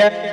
Yeah.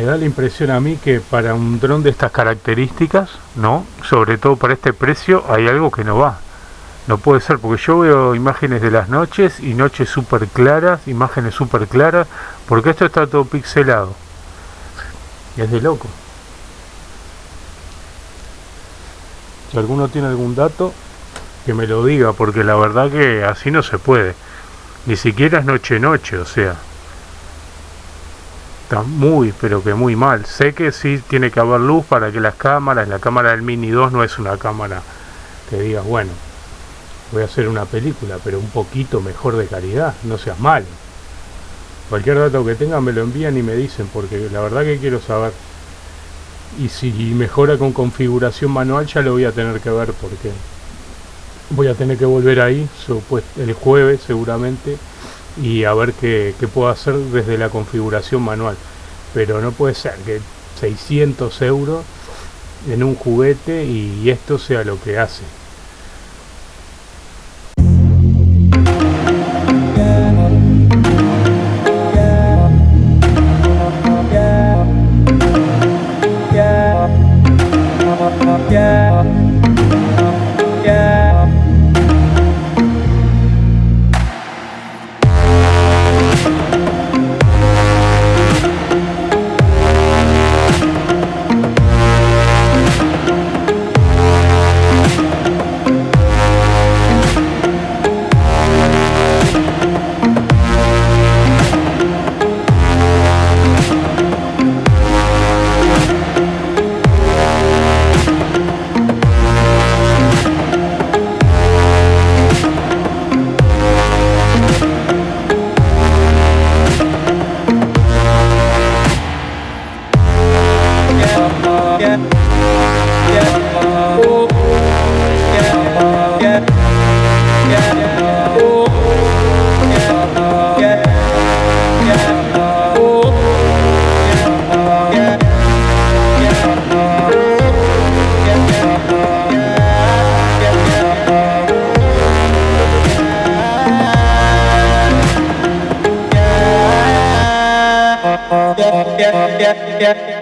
Me da la impresión a mí que para un dron de estas características, ¿no? Sobre todo para este precio, hay algo que no va. No puede ser, porque yo veo imágenes de las noches y noches súper claras, imágenes súper claras, porque esto está todo pixelado. Y es de loco. Si alguno tiene algún dato, que me lo diga, porque la verdad que así no se puede. Ni siquiera es noche-noche, o sea. Está muy, pero que muy mal. Sé que sí tiene que haber luz para que las cámaras, la cámara del Mini 2 no es una cámara que digas, bueno, voy a hacer una película, pero un poquito mejor de calidad, no seas malo. Cualquier dato que tengan me lo envían y me dicen, porque la verdad que quiero saber. Y si mejora con configuración manual ya lo voy a tener que ver porque voy a tener que volver ahí el jueves seguramente y a ver qué, puedo hacer desde la configuración manual. Pero no puede ser que 600 euros en un juguete y esto sea lo que hace. Yeah, yeah, yeah.